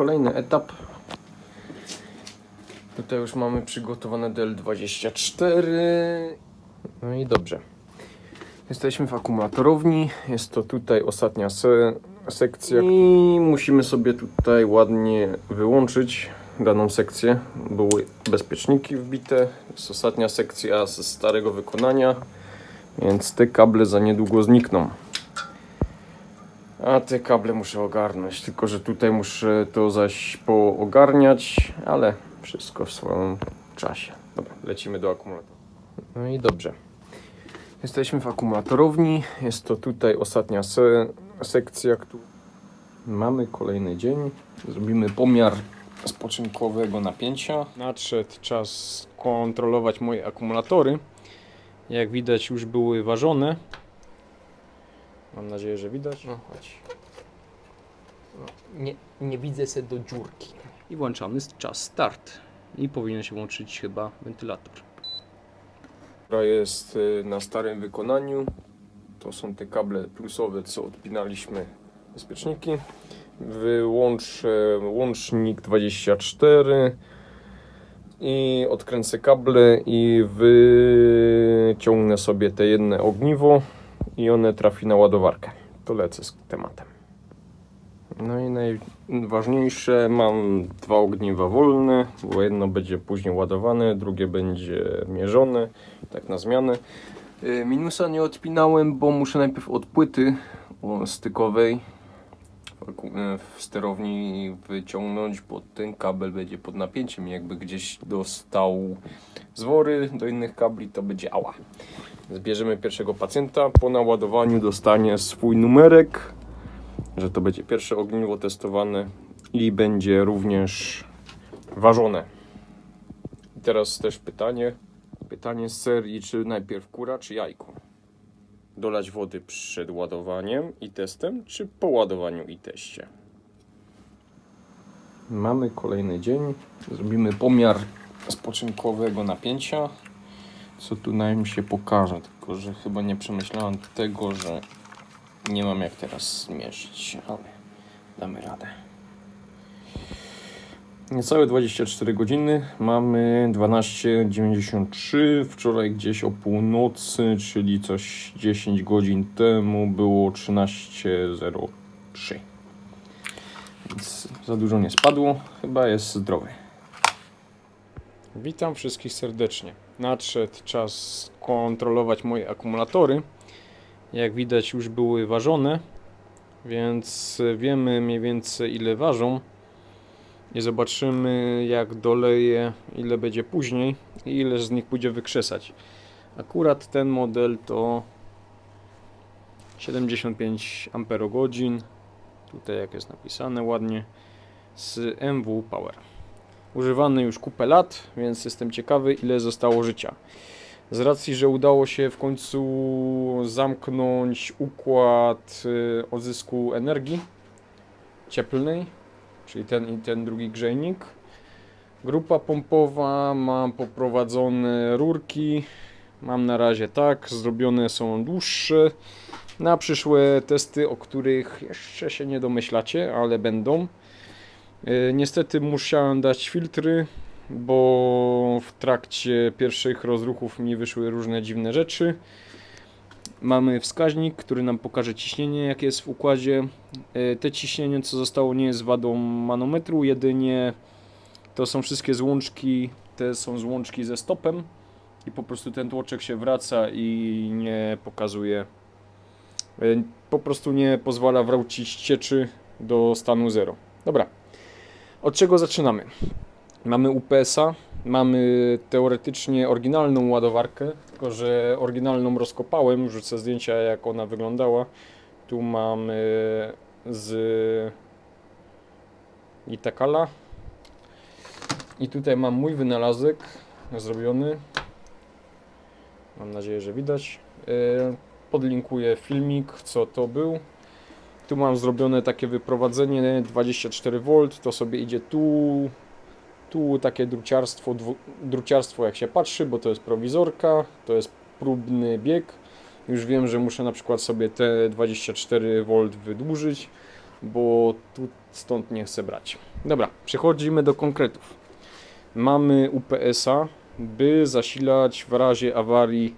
kolejny etap. Tutaj już mamy przygotowane DL24. No i dobrze. Jesteśmy w akumulatorowni. Jest to tutaj ostatnia se sekcja. I musimy sobie tutaj ładnie wyłączyć daną sekcję. Były bezpieczniki wbite. Jest ostatnia sekcja ze starego wykonania. Więc te kable za niedługo znikną. A te kable muszę ogarnąć, tylko że tutaj muszę to zaś poogarniać, ale wszystko w swoim czasie. Dobra, lecimy do akumulatora. No i dobrze. Jesteśmy w akumulatorowni. Jest to tutaj ostatnia se sekcja. któ- Mamy kolejny dzień. Zrobimy pomiar spoczynkowego napięcia. Nadszedł czas kontrolować moje akumulatory. Jak widać już były ważone. Mam nadzieję, że widać. No chodź. No, nie, nie widzę se do dziurki. I włączamy czas start. I powinien się włączyć chyba wentylator. Która jest y, na starym wykonaniu. To są te kable plusowe, co odpinaliśmy bezpieczniki. Wyłączę łącznik 24 i odkręcę kable i wyciągnę sobie te jedne ogniwo i one trafi na ładowarkę. To lecę z tematem. No i najważniejsze, mam dwa ogniwa wolne, bo jedno będzie później ładowane, drugie będzie mierzone, tak na zmianę. Y, Minusa nie odpinałem, bo muszę najpierw od płyty stykowej y, w sterowni wyciągnąć, bo ten kabel będzie pod napięciem. Jakby gdzieś dostał zwory do innych kabli, to będzie ała. Zbierzemy pierwszego pacjenta. Po naładowaniu dostanie swój numerek, że to będzie pierwsze ogniwo testowane i będzie również ważone. I teraz też pytanie. Pytanie z serii, czy najpierw kura, czy jajko? Dolać wody przed ładowaniem i testem, czy po ładowaniu i teście? Mamy kolejny dzień. Zrobimy pomiar spoczynkowego napięcia. Co tu nam się pokaże, tylko że chyba nie przemyślałem tego, że nie mam jak teraz zmierzyć, ale damy radę. Niecałe 24 godziny, mamy 12.93, wczoraj gdzieś o północy, czyli coś 10 godzin temu było 13.03. Więc za dużo nie spadło, chyba jest zdrowy. Witam wszystkich serdecznie. Nadszedł czas kontrolować moje akumulatory. Jak widać już były ważone, więc wiemy mniej więcej ile ważą. I zobaczymy jak doleję, ile będzie później i ile z nich pójdzie wykrzesać. Akurat ten model to 75 Ah. Tutaj jak jest napisane ładnie z MW Power. Używany już kupę lat, więc jestem ciekawy ile zostało życia. Z racji, że udało się w końcu zamknąć układ y, odzysku energii cieplnej, czyli ten i ten drugi grzejnik. Grupa pompowa, mam poprowadzone rurki. Mam na razie tak, zrobione są dłuższe. Na przyszłe testy, o których jeszcze się nie domyślacie, ale będą. Y, Niestety musiałem dać filtry, bo w trakcie pierwszych rozruchów mi wyszły różne dziwne rzeczy. Mamy wskaźnik, który nam pokaże ciśnienie, jakie jest w układzie. Y, Te ciśnienie, co zostało, nie jest wadą manometru, jedynie to są wszystkie złączki, te są złączki ze stopem i po prostu ten tłoczek się wraca i nie pokazuje, y, po prostu nie pozwala wrócić cieczy do stanu 0. Dobra, od czego zaczynamy? Mamy UPS-a, mamy teoretycznie oryginalną ładowarkę, tylko że oryginalną rozkopałem, wrzucę zdjęcia jak ona wyglądała. Tu mamy z Itakala. I tutaj mam mój wynalazek zrobiony. Mam nadzieję, że widać. E, Podlinkuję filmik, co to był. Tu mam zrobione takie wyprowadzenie 24V, to sobie idzie tu, tu takie druciarstwo, dwu, druciarstwo jak się patrzy, bo to jest prowizorka, to jest próbny bieg. Już wiem, że muszę na przykład sobie te 24V wydłużyć, bo tu stąd nie chcę brać. Dobra, przechodzimy do konkretów. Mamy UPS-a, by zasilać w razie awarii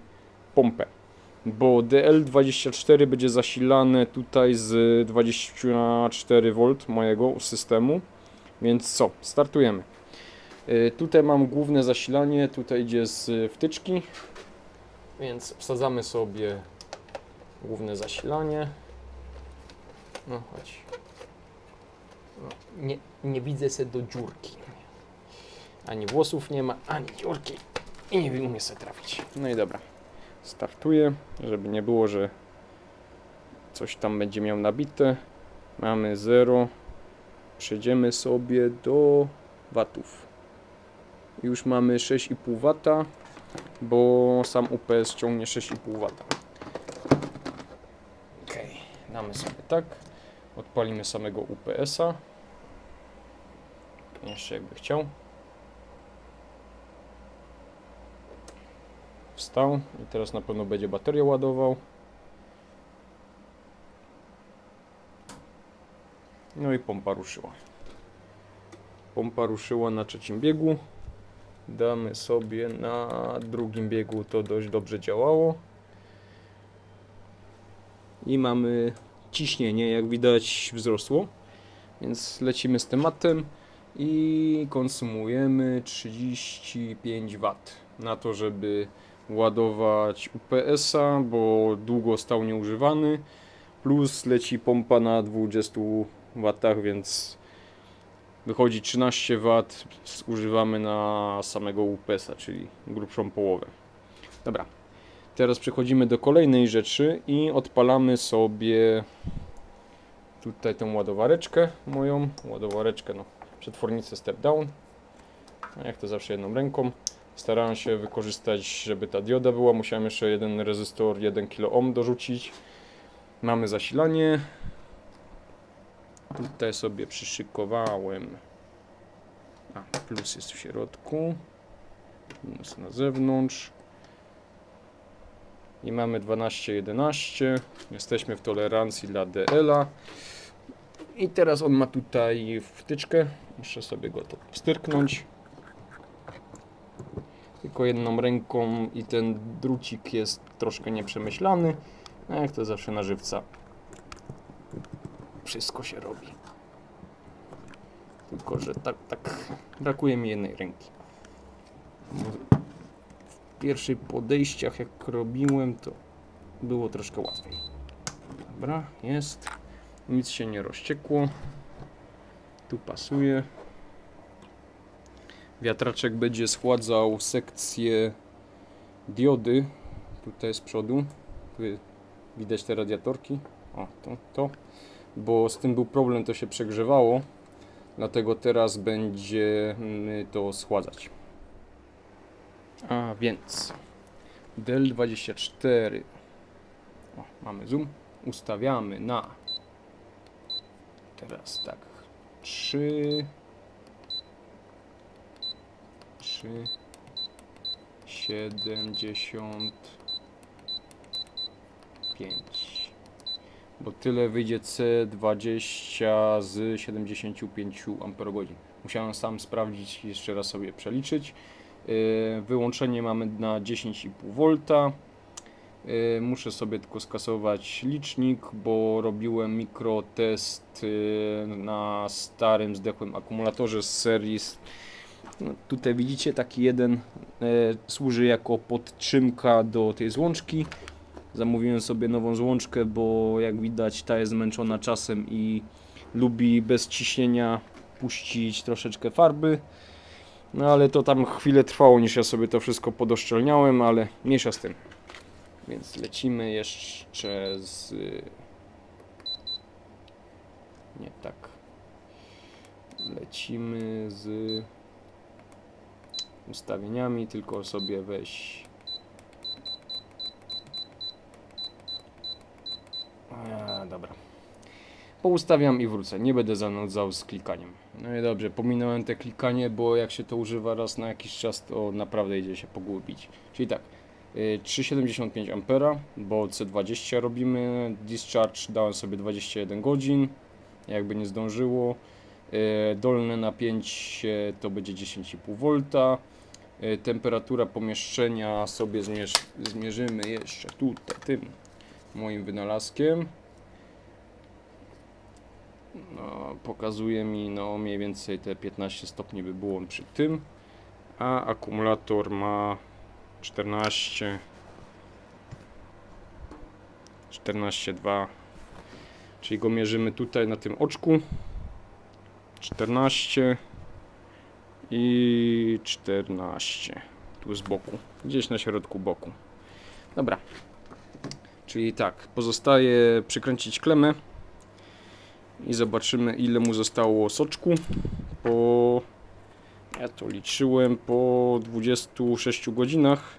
pompę, bo DL24 będzie zasilane tutaj z 24V mojego systemu, więc co, startujemy. Y, Tutaj mam główne zasilanie, tutaj idzie z wtyczki, więc wsadzamy sobie główne zasilanie. No chodź. No, nie, nie widzę se do dziurki. Ani włosów nie ma, ani dziurki. I nie umie se trafić. No i dobra. Startuję, żeby nie było, że coś tam będzie miał nabite. Mamy 0. Przejdziemy sobie do watów. Już mamy 6,5 W, bo sam UPS ciągnie 6,5 W. Ok, damy sobie tak. Odpalimy samego UPS-a. Jeszcze jakby chciał. Wstał i teraz na pewno będzie baterię ładował. No i pompa ruszyła. Pompa ruszyła na trzecim biegu. Damy sobie na drugim biegu, to dość dobrze działało. I mamy ciśnienie, jak widać, wzrosło. Więc lecimy z tematem i konsumujemy 35 W na to, żeby ładować UPS-a, bo długo stał nieużywany. Plus leci pompa na 20 W, więc wychodzi 13 W, używamy na samego UPS-a, czyli grubszą połowę. Dobra, teraz przechodzimy do kolejnej rzeczy i odpalamy sobie tutaj tą ładowareczkę moją, ładowareczkę, no, przetwornicę step down, jak to zawsze jedną ręką. Starałem się wykorzystać, żeby ta dioda była, musiałem jeszcze jeden rezystor 1 kΩ dorzucić. Mamy zasilanie, Tutaj sobie przyszykowałem. A, plus jest w środku. Minus na zewnątrz. I mamy 12-11. Jesteśmy w tolerancji dla DL-a. I teraz on ma tutaj wtyczkę. Muszę sobie go to wstyrknąć. Tylko jedną ręką i ten drucik jest troszkę nieprzemyślany. Jak to zawsze na żywca wszystko się robi. Tylko, że tak, tak brakuje mi jednej ręki. W pierwszych podejściach, jak robiłem, to było troszkę łatwiej. Dobra, jest. Nic się nie rozciekło. Tu pasuje. Wiatraczek będzie schładzał sekcję diody. Tutaj z przodu. Tu widać te radiatorki. O, to, to bo z tym był problem, to się przegrzewało, dlatego teraz będziemy to schładzać. A więc Dell 24 o, mamy zoom, ustawiamy na teraz tak 3 3 75 bo tyle wyjdzie C20 z 75 Ah. Musiałem sam sprawdzić, jeszcze raz sobie przeliczyć. Yy, wyłączenie mamy na 10,5 V. Yy, muszę sobie tylko skasować licznik, bo robiłem mikrotest yy, na starym zdechłym akumulatorze z serii. No, tutaj widzicie taki jeden służy jako podtrzymka do tej złączki. Zamówiłem sobie nową złączkę, bo jak widać ta jest zmęczona czasem i lubi bez ciśnienia puścić troszeczkę farby. No ale to tam chwilę trwało, niż ja sobie to wszystko podoszczelniałem, ale mniejsza z tym. Więc lecimy jeszcze z... Nie tak. Lecimy z ustawieniami, tylko sobie weź A, dobra. Poustawiam i wrócę. Nie będę zanudzał z klikaniem. No i dobrze, pominąłem te klikanie, bo jak się to używa raz na jakiś czas, to naprawdę idzie się pogubić. Czyli tak, y, 3,75 A, bo C20 robimy, discharge dałem sobie 21 godzin, jakby nie zdążyło. E, Dolne napięcie to będzie 10,5 V. E, Temperatura pomieszczenia sobie zmierz, zmierzymy jeszcze tutaj tym moim wynalazkiem. No, pokazuje mi no mniej więcej te 15 stopni by było przy tym, a akumulator ma 14 14,2 czyli go mierzymy tutaj na tym oczku 14 i 14 tu z boku, gdzieś na środku boku. Dobra. Czyli tak, pozostaje przykręcić klemę i zobaczymy ile mu zostało soczku po ja to liczyłem po 26 godzinach.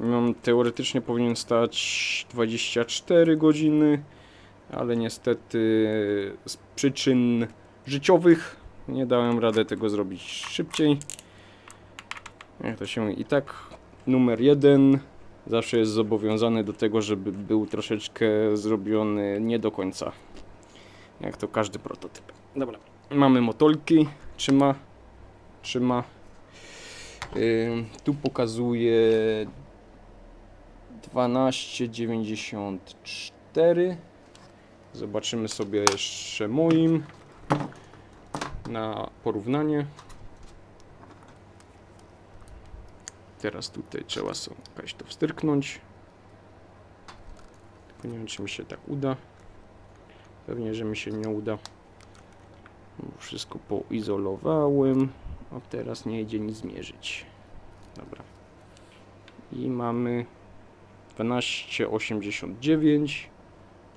Mam teoretycznie powinien stać 24 godziny, ale niestety z przyczyn życiowych nie dałem radę tego zrobić szybciej. Jak to się i tak numer jeden zawsze jest zobowiązany do tego, żeby był troszeczkę zrobiony nie do końca. Jak to każdy prototyp. Dobra, mamy motolki, trzyma, trzyma. Ym, tu pokazuje 12,94 Zobaczymy sobie jeszcze moim na porównanie. Teraz tutaj trzeba sobie jakaś to wstyrknąć. Tylko nie wiem, czy mi się tak uda. Pewnie, że mi się nie uda. Wszystko poizolowałem. A teraz nie idzie nic zmierzyć. Dobra. I mamy 12,89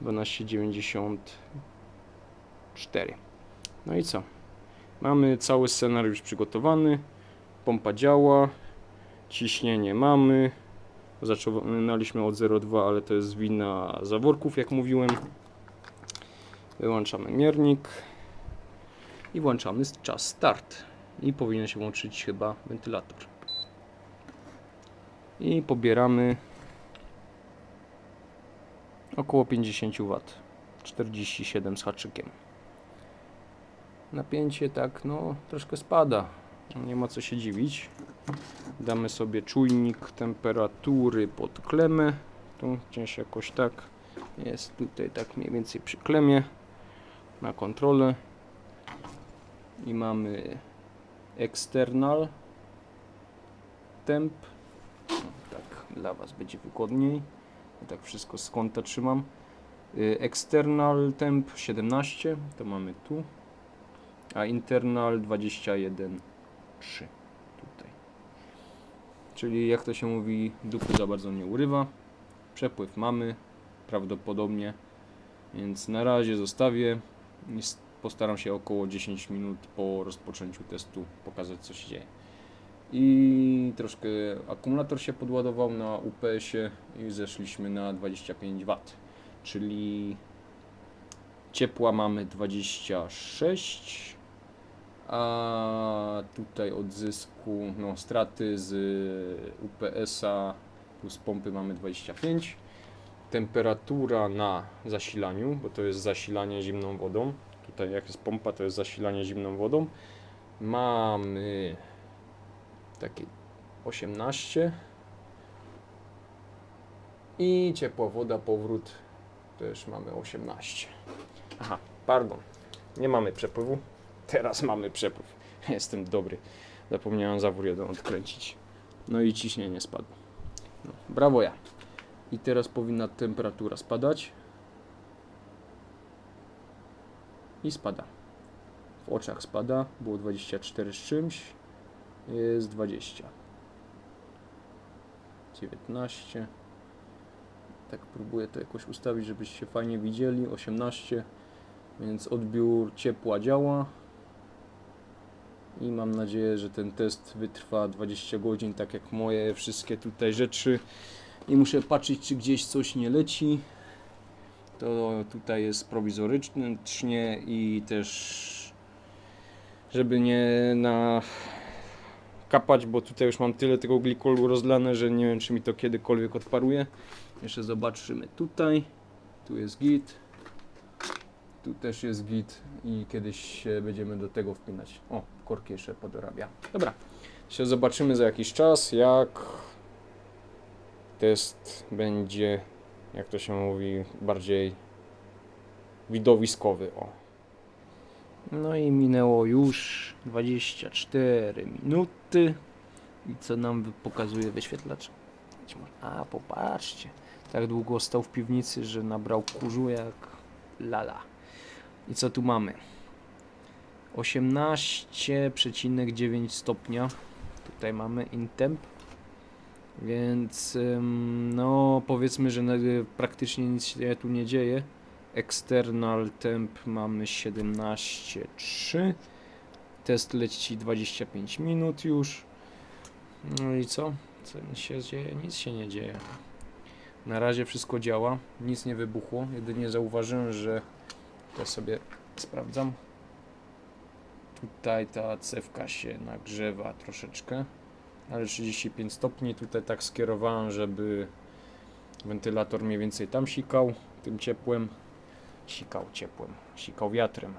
12,94 No i co? Mamy cały scenariusz przygotowany. Pompa działa. Ciśnienie mamy. Zaczynaliśmy od 0,2, ale to jest wina zaworków, jak mówiłem. Wyłączamy miernik. I włączamy czas start. I powinien się łączyć chyba wentylator. I pobieramy około 50 W 47 z haczykiem napięcie tak no troszkę spada. Nie ma co się dziwić. Damy sobie czujnik temperatury pod klemę. Tu gdzieś jakoś tak jest tutaj tak mniej więcej przy klemie na kontrolę. I mamy external temp. No, tak dla Was będzie wygodniej. Ja tak wszystko z kąta trzymam. Y, External temp 17, to mamy tu, a internal 21,3 tutaj. Czyli jak to się mówi, dupy za bardzo nie urywa. Przepływ mamy, prawdopodobnie, więc na razie zostawię. Postaram się około 10 minut po rozpoczęciu testu pokazać co się dzieje. I troszkę akumulator się podładował na UPS-ie i zeszliśmy na 25 W, czyli ciepła mamy 26, a tutaj odzysku, no straty z UPS-a plus pompy mamy 25. Temperatura na zasilaniu, bo to jest zasilanie zimną wodą. Tutaj jak jest pompa, to jest zasilanie zimną wodą. Mamy takie 18 i ciepła woda, powrót też mamy 18 aha, pardon nie mamy przepływu teraz mamy przepływ. Jestem dobry. Zapomniałem zawór jeden odkręcić. No i ciśnienie spadło. No, brawo ja. I teraz powinna temperatura spadać. I spada. W oczach spada, było 24 z czymś. Jest 20 19 tak próbuję to jakoś ustawić, żebyście fajnie widzieli. 18 więc odbiór ciepła działa i mam nadzieję, że ten test wytrwa 20 godzin, tak jak moje wszystkie tutaj rzeczy i muszę patrzeć, czy gdzieś coś nie leci to tutaj jest prowizorycznie i też żeby nie na kapać, bo tutaj już mam tyle tego glikolu rozlane, że nie wiem czy mi to kiedykolwiek odparuje. Jeszcze zobaczymy tutaj. Tu jest git. Tu też jest git i kiedyś będziemy do tego wpinać. O, korki jeszcze podorabia. Dobra, się zobaczymy za jakiś czas, jak test będzie, jak to się mówi, bardziej widowiskowy. O. No i minęło już 24 minuty. I co nam pokazuje wyświetlacz? A, popatrzcie. Tak długo stał w piwnicy, że nabrał kurzu jak lala. I co tu mamy? 18,9 stopnia. Tutaj mamy intemp. Więc no powiedzmy, że na- praktycznie nic się tu nie dzieje. External temp mamy 17,3. Test leci 25 minut już. No i co? Co się dzieje? Nic się nie dzieje. Na razie wszystko działa, nic nie wybuchło. Jedynie zauważyłem, że to sobie sprawdzam. Tutaj ta cewka się nagrzewa troszeczkę, ale 35 stopni. Tutaj tak skierowałem, żeby wentylator mniej więcej tam sikał tym ciepłem. Sikał ciepłem, sikał wiatrem.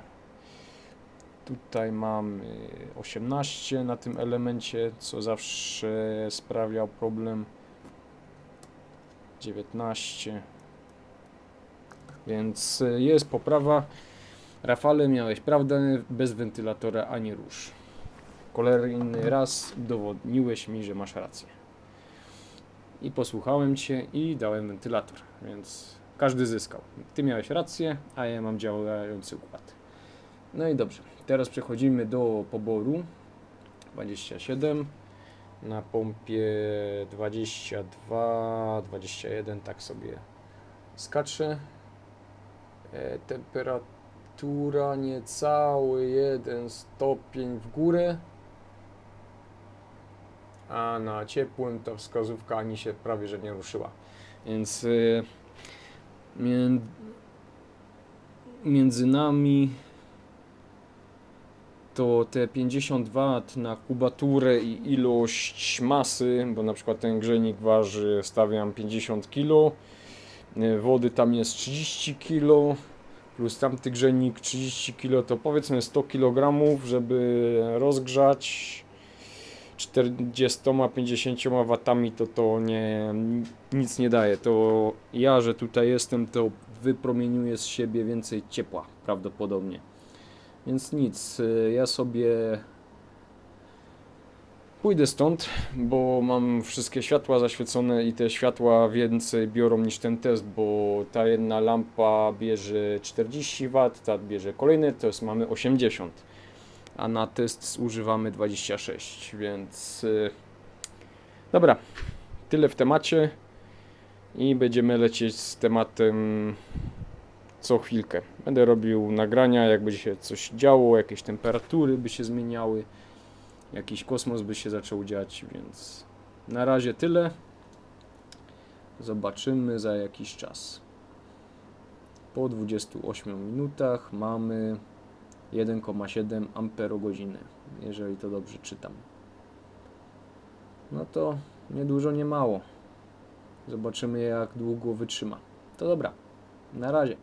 Tutaj mamy 18 na tym elemencie, co zawsze sprawiał problem. 19. Więc jest poprawa. Rafale, miałeś prawdę, bez wentylatora ani rusz. Kolejny raz udowodniłeś mi, że masz rację. I posłuchałem Cię i dałem wentylator, więc każdy zyskał. Ty miałeś rację, a ja mam działający układ. No i dobrze, teraz przechodzimy do poboru. 27 na pompie 22, 21, tak sobie skacze. E, temperatura niecały 1 stopień w górę. A na ciepłym to wskazówka ani się prawie że nie ruszyła. Więc y, mię- między nami to te 50 W na kubaturę i ilość masy, bo na przykład ten grzejnik waży, stawiam 50 kg, y, wody tam jest 30 kg, plus tamty grzejnik 30 kg, to powiedzmy 100 kg, żeby rozgrzać 40-50 watami, to to nie, nic nie daje. To ja, że tutaj jestem, to wypromieniuję z siebie więcej ciepła prawdopodobnie. Więc nic, y, ja sobie pójdę stąd, bo mam wszystkie światła zaświecone i te światła więcej biorą niż ten test, bo ta jedna lampa bierze 40 W, ta bierze kolejne, to jest mamy 80, a na test używamy 26, więc y, dobra, tyle w temacie i będziemy lecieć z tematem co chwilkę. Będę robił nagrania, jakby się coś działo, jakieś temperatury by się zmieniały, jakiś kosmos by się zaczął dziać, więc na razie tyle. Zobaczymy za jakiś czas. Po 28 minutach mamy 1,7 amperogodziny, jeżeli to dobrze czytam. No to nie dużo, nie mało. Zobaczymy jak długo wytrzyma. To dobra. Na razie.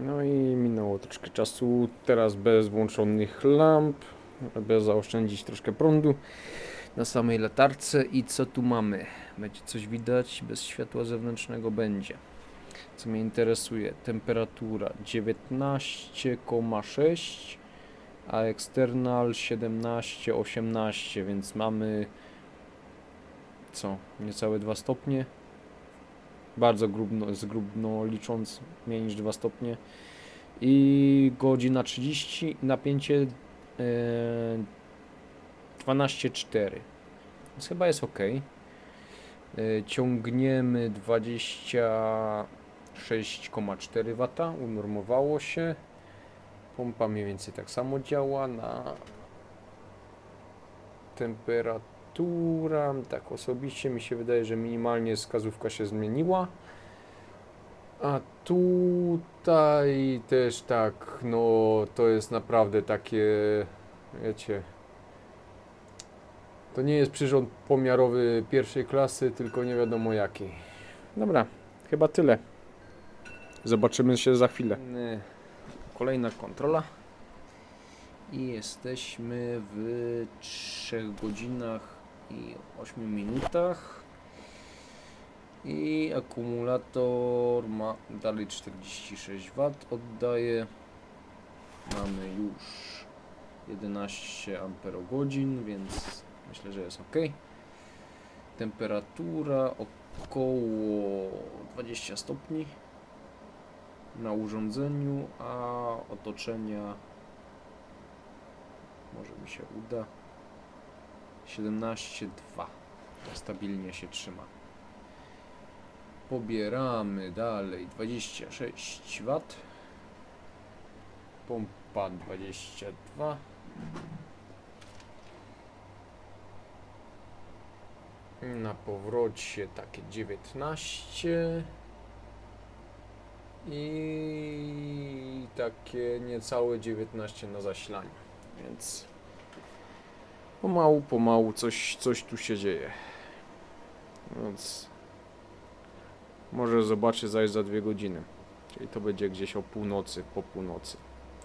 No i minęło troszkę czasu. Teraz bez włączonych lamp, aby zaoszczędzić troszkę prądu na samej latarce. I co tu mamy? Będzie coś widać? Bez światła zewnętrznego będzie. Co mnie interesuje, temperatura 19,6, a external 17,18, więc mamy co? Niecałe 2 stopnie bardzo grubno, zgrubno licząc mniej niż 2 stopnie i godzina 30 napięcie 12,4 więc chyba jest ok e, ciągniemy 26,4 W unormowało się. Pompa mniej więcej tak samo działa na temperatura tak osobiście mi się wydaje, że minimalnie wskazówka się zmieniła a tutaj też tak, no to jest naprawdę takie, wiecie, to nie jest przyrząd pomiarowy pierwszej klasy, tylko nie wiadomo jaki. Dobra, chyba tyle. Zobaczymy się za chwilę. kolejna kontrola. I jesteśmy w 3 godzinach i 8 minutach. I akumulator ma dalej 46 W oddaje. Mamy już 11 amperogodzin, więc myślę, że jest ok. Temperatura około 20 stopni na urządzeniu, a otoczenia może mi się uda 17,2 to stabilnie się trzyma pobieramy dalej. 26 W pompa 22 na powrocie takie 19 i takie niecałe 19 na zasilaniu, więc pomału, pomału coś, coś tu się dzieje. Więc może zobaczę zaś za dwie godziny. Czyli to będzie gdzieś o północy, po północy.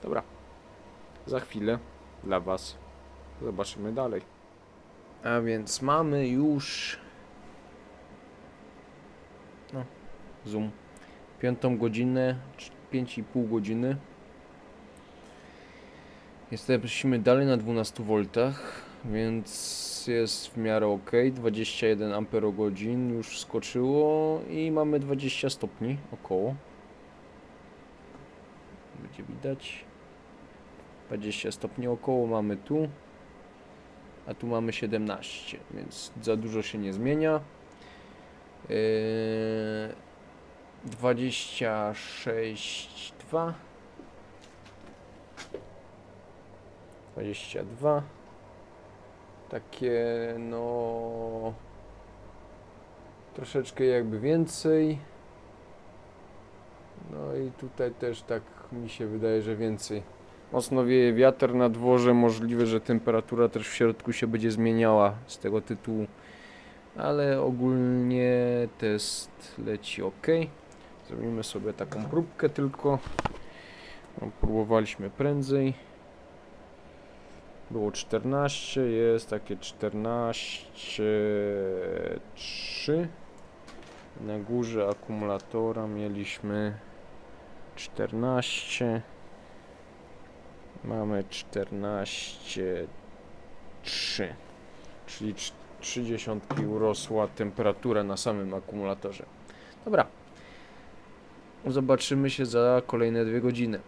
Dobra. Za chwilę dla Was zobaczymy dalej. A więc mamy już. No, zoom. Piątą godzinę, pięć i pół godziny. Jesteśmy dalej na 12 V, więc jest w miarę ok. 21 amperogodzin już skoczyło i mamy 20 stopni około. Będzie widać. 20 stopni około mamy tu. A tu mamy 17, więc za dużo się nie zmienia. Yy, 26,2 22 takie no troszeczkę jakby więcej. No i tutaj też tak mi się wydaje, że więcej. Mocno wieje wiatr na dworze możliwe, że temperatura też w środku się będzie zmieniała z tego tytułu. Ale ogólnie test leci ok. Zrobimy sobie taką próbkę tylko. No, próbowaliśmy prędzej było 14, jest takie 14, 3. Na górze akumulatora mieliśmy 14. Mamy 14, 3. Czyli 30 urosła temperatura na samym akumulatorze. Dobra. Zobaczymy się za kolejne dwie godziny.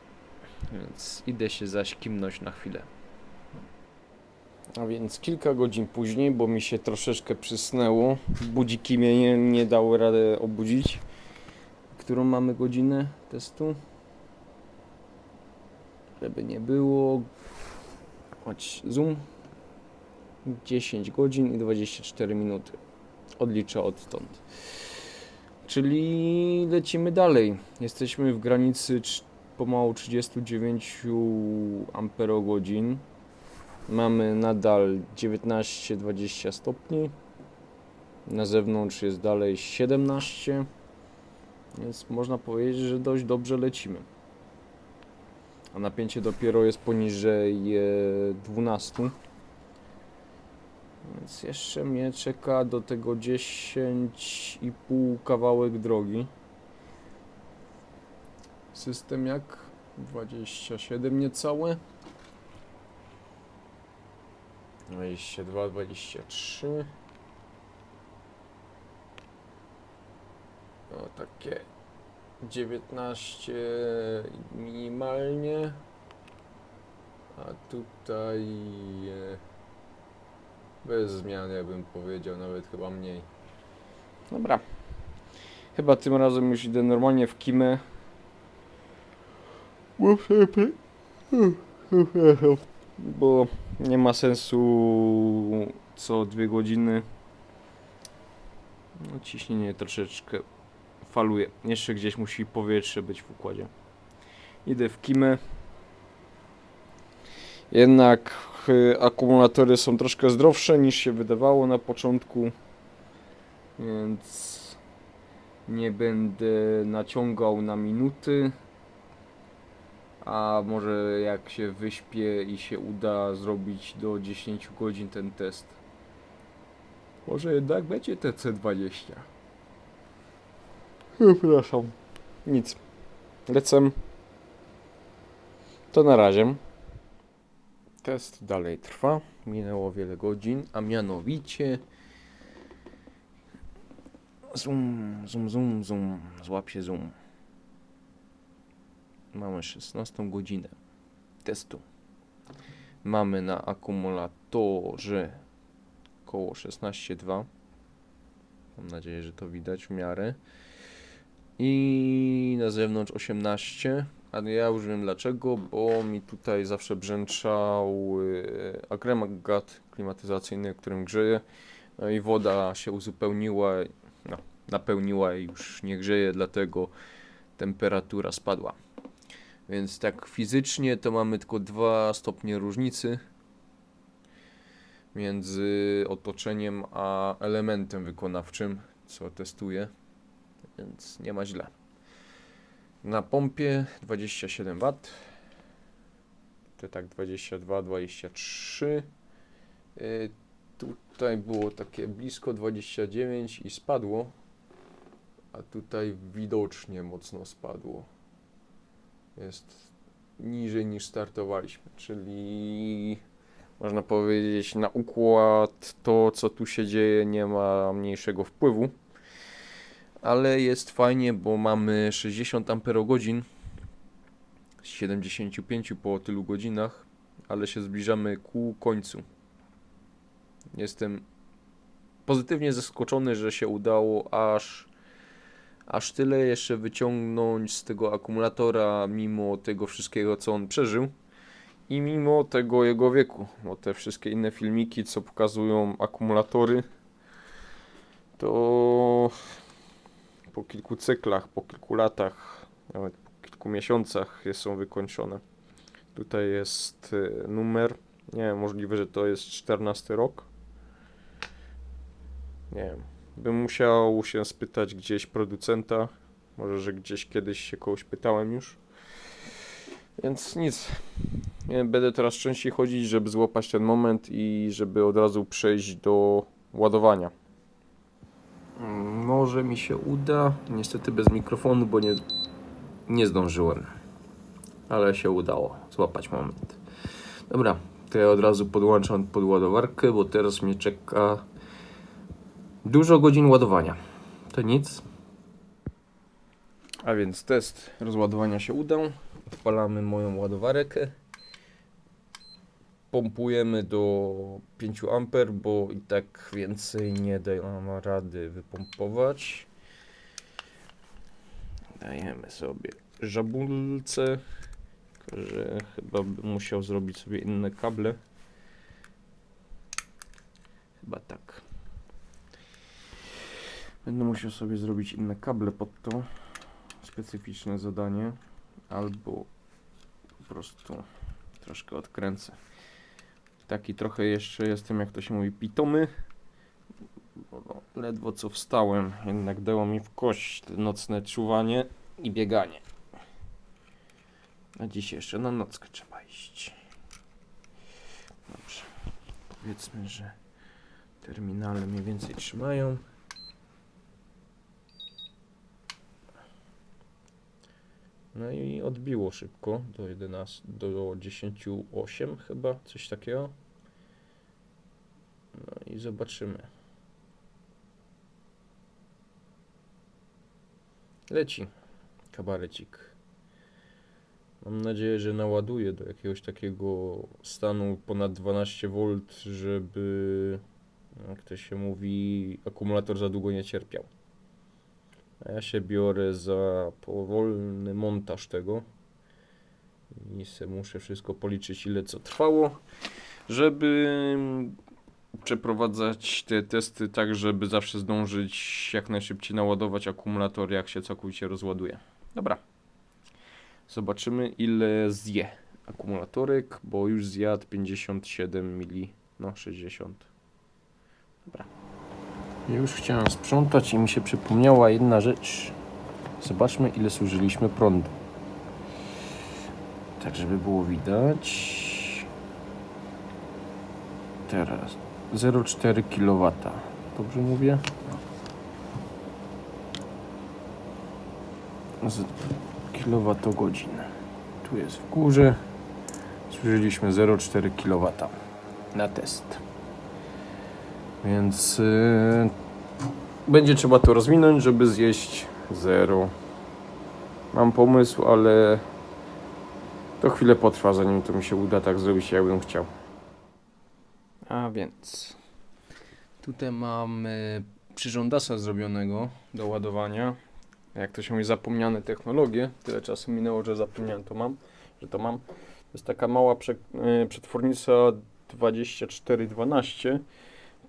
Więc idę się zaś kimnąć na chwilę. A więc kilka godzin później, bo mi się troszeczkę przysnęło, budziki mnie nie, nie dały rady obudzić. Którą mamy godzinę testu? Żeby nie było. Chodź, zoom. 10 godzin i 24 minuty. Odliczę odtąd. Czyli lecimy dalej. Jesteśmy w granicy pomału 39 amperogodzin. Mamy nadal 19-20 stopni. Na zewnątrz jest dalej 17. Więc można powiedzieć, że dość dobrze lecimy. A napięcie dopiero jest poniżej e, 12. Więc jeszcze mnie czeka do tego 10,5 kawałek drogi. System jak? 27 niecałe. 22, 23. O, takie 19 minimalnie. A tutaj e, bez zmian, ja bym powiedział, nawet chyba mniej. Dobra. Chyba tym razem już idę normalnie w kimę. Bo nie ma sensu co dwie godziny. No, ciśnienie troszeczkę faluje. Jeszcze gdzieś musi powietrze być w układzie. Idę w kimę. Jednak y, akumulatory są troszkę zdrowsze niż się wydawało na początku. Więc nie będę naciągał na minuty. A może jak się wyśpię i się uda zrobić do 10 godzin ten test. Może jednak będzie TC20. Przepraszam. Nic. Lecę. To na razie. Test dalej trwa. Minęło wiele godzin, a mianowicie. Zoom, zoom, zoom, zoom. Złap się zoom. Mamy 16 godzinę testu. Mamy na akumulatorze około 16,2. Mam nadzieję, że to widać w miarę. I na zewnątrz 18. Ale ja już wiem dlaczego, bo mi tutaj zawsze brzęczał yy, agregat klimatyzacyjny, którym grzeje. No i woda się uzupełniła, no, napełniła i już nie grzeje, dlatego temperatura spadła. Więc tak fizycznie to mamy tylko 2 stopnie różnicy między otoczeniem a elementem wykonawczym, co testuję, więc nie ma źle. Na pompie 27 W. To tak 22, 23. Yy, tutaj było takie blisko 29 i spadło, a tutaj widocznie mocno spadło. Jest niżej niż startowaliśmy, czyli można powiedzieć na układ to co tu się dzieje nie ma mniejszego wpływu ale jest fajnie, bo mamy 60 Ah z 75 po tylu godzinach, ale się zbliżamy ku końcu. Jestem pozytywnie zaskoczony, że się udało aż, aż tyle jeszcze wyciągnąć z tego akumulatora, mimo tego wszystkiego, co on przeżył. I mimo tego jego wieku, bo te wszystkie inne filmiki, co pokazują akumulatory, to po kilku cyklach, po kilku latach, nawet po kilku miesiącach są wykończone. Tutaj jest y, numer, nie wiem, możliwe, że to jest 14 rok. Nie wiem, bym musiał się spytać gdzieś producenta, może, że gdzieś kiedyś się kogoś pytałem już. Więc nic. Będę teraz częściej chodzić, żeby złapać ten moment i żeby od razu przejść do ładowania. Może mi się uda. Niestety bez mikrofonu, bo nie, nie zdążyłem. Ale się udało złapać moment. Dobra, to ja od razu podłączam pod ładowarkę, bo teraz mnie czeka dużo godzin ładowania. To nic. A więc test rozładowania się udał. Odpalamy moją ładowarkę. Pompujemy do 5 A, bo i tak więcej nie dam rady wypompować. Dajemy sobie żabulce, tylko że chyba bym musiał zrobić sobie inne kable. Chyba tak. Będę musiał sobie zrobić inne kable pod to. Specyficzne zadanie. Albo po prostu troszkę odkręcę. Taki trochę jeszcze jestem, jak to się mówi, pitomy. No, ledwo co wstałem, jednak dało mi w kość nocne czuwanie i bieganie. A dziś jeszcze na nockę trzeba iść. Dobrze. Powiedzmy, że terminale mniej więcej trzymają. No i odbiło szybko do 11, do 10.8 chyba, coś takiego. No i zobaczymy. Leci kabarecik. Mam nadzieję, że naładuje do jakiegoś takiego stanu ponad 12V, żeby, jak to się mówi, akumulator za długo nie cierpiał. A ja się biorę za powolny montaż tego. I se muszę wszystko policzyć, ile co trwało, żeby przeprowadzać te testy tak, żeby zawsze zdążyć jak najszybciej naładować akumulator, jak się całkowicie rozładuje. Dobra. Zobaczymy, ile zje akumulatorek, bo już zjadł 57 mili, no 60. Dobra. Już chciałem sprzątać i mi się przypomniała jedna rzecz. Zobaczmy, ile zużyliśmy prądu. tak żeby było widać. Teraz 0,4 kW. Dobrze mówię? Z kilowatogodzin. Tu jest w górze. Zużyliśmy 0,4 kW na test. Więc yy, będzie trzeba to rozwinąć, żeby zjeść 0. Mam pomysł, ale to chwilę potrwa, zanim to mi się uda tak zrobić, jakbym chciał. A więc tutaj mamy przyrządasa zrobionego do ładowania. Jak to się mówi, zapomniane technologie. Tyle czasu minęło, że zapomniałem to mam, że to mam. To jest taka mała prze, y, przetwornica 2412.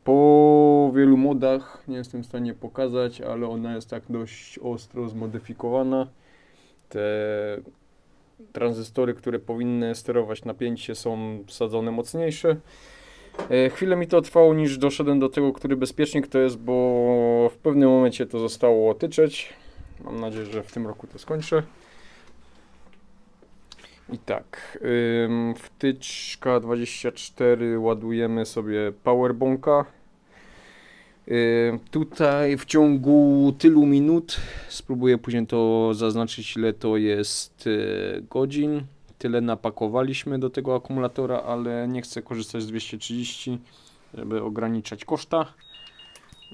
Po wielu modach nie jestem w stanie pokazać, ale ona jest tak dość ostro zmodyfikowana. Te tranzystory, które powinny sterować napięcie są wsadzone mocniejsze. E, Chwilę mi to trwało, niż doszedłem do tego, który bezpiecznik to jest, bo w pewnym momencie to zostało tyczeć. Mam nadzieję, że w tym roku to skończę. I tak, wtyczka 24 ładujemy sobie powerbonka. Ym, tutaj w ciągu tylu minut, spróbuję później to zaznaczyć ile to jest y, godzin. Tyle napakowaliśmy do tego akumulatora, ale nie chcę korzystać z 230, żeby ograniczać koszta.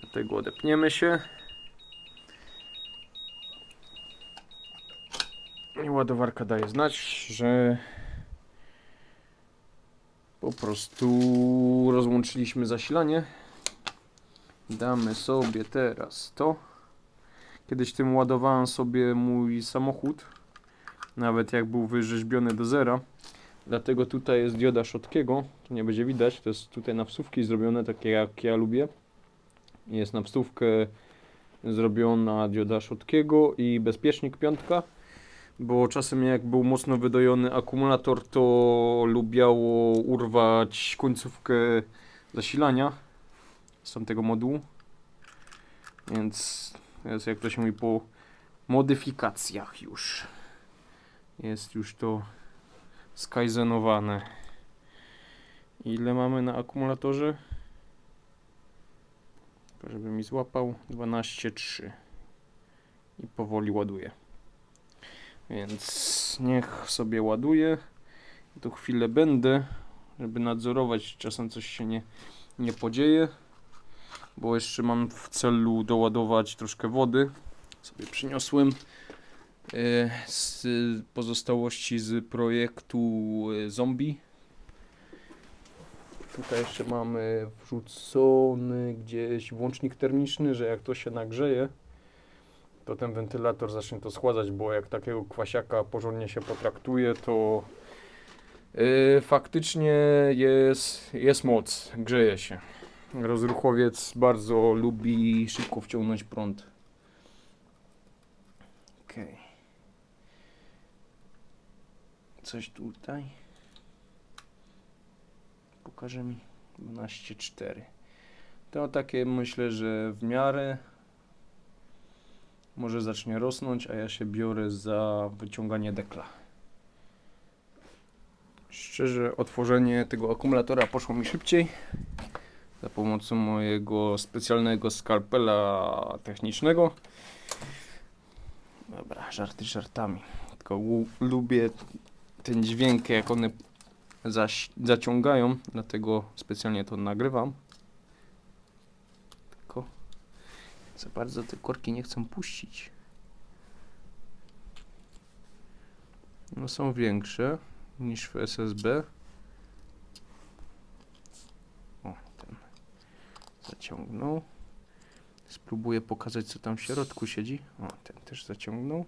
Dlatego odepniemy się. I ładowarka daje znać, że po prostu rozłączyliśmy zasilanie. Damy sobie teraz to. Kiedyś tym ładowałem sobie mój samochód, nawet jak był wyrzeźbiony do zera. Dlatego tutaj jest dioda Schotkiego, to nie będzie widać, to jest tutaj na wsówki zrobione, takie jak ja lubię. Jest na wstówkę zrobiona dioda Schotkiego i bezpiecznik piątka bo czasem jak był mocno wydojony akumulator, to lubiało urwać końcówkę zasilania z tamtego modułu. Więc jest jak to się mówi po modyfikacjach już. Jest już to skajzenowane. Ile mamy na akumulatorze? Żeby mi złapał 12,3 i powoli ładuje. Więc niech sobie ładuje. Tu chwilę będę, żeby nadzorować, czasem coś się nie, nie podzieje. Bo jeszcze mam w celu doładować troszkę wody. Sobie przyniosłem e, z pozostałości z projektu e, zombie. Tutaj jeszcze mamy wrzucony gdzieś włącznik termiczny, że jak to się nagrzeje, to ten wentylator zacznie to schładzać, bo jak takiego kwasiaka porządnie się potraktuje, to yy, faktycznie jest, jest moc, grzeje się. Rozruchowiec bardzo lubi szybko wciągnąć prąd. Okej. Coś tutaj. Pokaże mi 12,4. To takie myślę, że w miarę może zacznie rosnąć, a ja się biorę za wyciąganie dekla. Szczerze, otworzenie tego akumulatora poszło mi szybciej za pomocą mojego specjalnego skalpela technicznego. Dobra, żarty żartami. Tylko lu- lubię ten dźwięk, jak one zaciągają, dlatego specjalnie to nagrywam. Tylko za bardzo te korki nie chcą puścić. No są większe niż w SSB. O, ten zaciągnął. Spróbuję pokazać co tam w środku siedzi. O, ten też zaciągnął.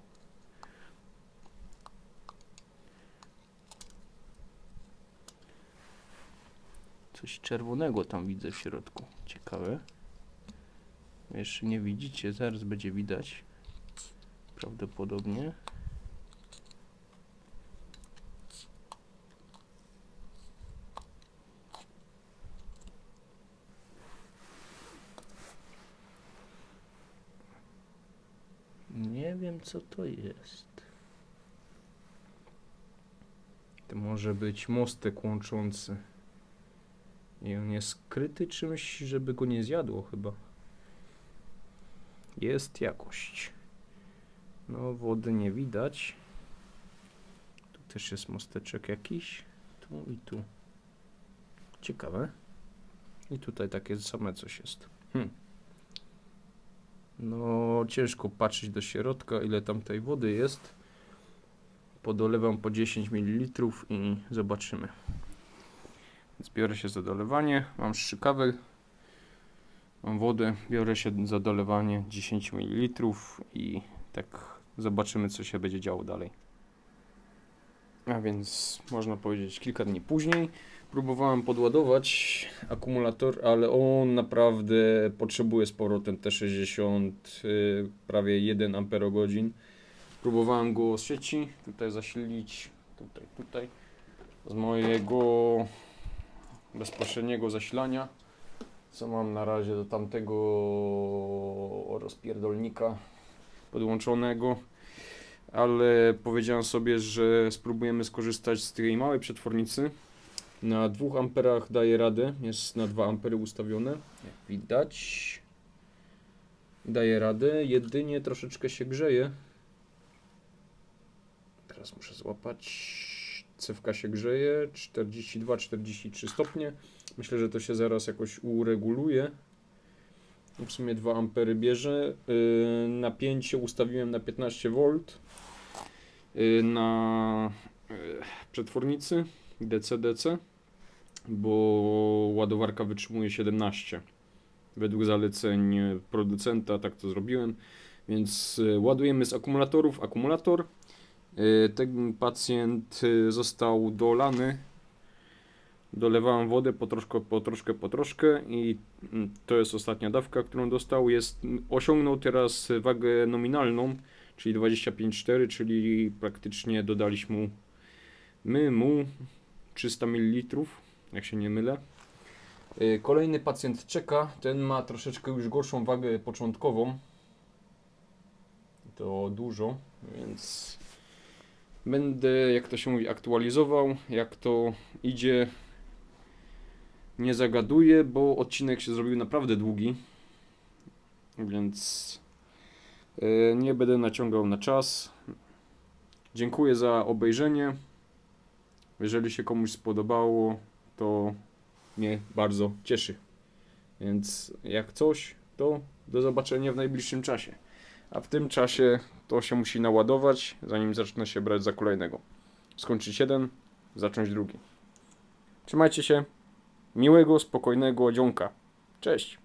Coś czerwonego tam widzę w środku. Ciekawe. Jeszcze nie widzicie, zaraz będzie widać. Prawdopodobnie. Nie wiem co to jest. To może być mostek łączący. I on jest skryty czymś, żeby go nie zjadło chyba. Jest jakość. No, wody nie widać. Tu też jest mosteczek jakiś. Tu i tu. Ciekawe. I tutaj takie same coś jest. Hmm. No, ciężko patrzeć do środka, ile tam tej wody jest. Podolewam po 10 ml i zobaczymy. Zbiorę się za dolewanie. Mam strzykawę. Mam wodę. Biorę się za dolewanie 10 ml i tak zobaczymy, co się będzie działo dalej. A więc można powiedzieć kilka dni później. Próbowałem podładować akumulator, ale on naprawdę potrzebuje sporo, ten T60, y, prawie 1 Ah. Próbowałem go z sieci, tutaj zasilić, tutaj, tutaj, z mojego bezpośredniego zasilania, co mam na razie do tamtego rozpierdolnika podłączonego, ale powiedziałem sobie, że spróbujemy skorzystać z tej małej przetwornicy. Na 2 amperach daje radę, jest na 2 ampery ustawione, jak widać. Daje radę, jedynie troszeczkę się grzeje. Teraz muszę złapać. Cewka się grzeje, 42-43 stopnie. Myślę, że to się zaraz jakoś ureguluje. W sumie 2 ampery bierze. Yy, Napięcie ustawiłem na 15 V yy, na yy, przetwornicy DC-DC, bo ładowarka wytrzymuje 17. Według zaleceń producenta tak to zrobiłem. Więc yy, ładujemy z akumulatorów akumulator. Yy, Ten pacjent yy, został dolany. Dolewałem wodę po troszkę, po troszkę, po troszkę i mm, to jest ostatnia dawka, którą dostał. Jest, osiągnął teraz wagę nominalną, czyli 25,4, czyli praktycznie dodaliśmy mu, my mu 300 ml, jak się nie mylę. Yy, Kolejny pacjent czeka, ten ma troszeczkę już gorszą wagę początkową. To dużo, więc będę, jak to się mówi, aktualizował, jak to idzie. Nie zagaduję, bo odcinek się zrobił naprawdę długi, więc yy, nie będę naciągał na czas. Dziękuję za obejrzenie. Jeżeli się komuś spodobało, to mnie bardzo cieszy. Więc jak coś, to do zobaczenia w najbliższym czasie. A w tym czasie to się musi naładować, zanim zacznę się brać za kolejnego. Skończyć jeden, zacząć drugi. Trzymajcie się. Miłego, spokojnego dzionka. Cześć.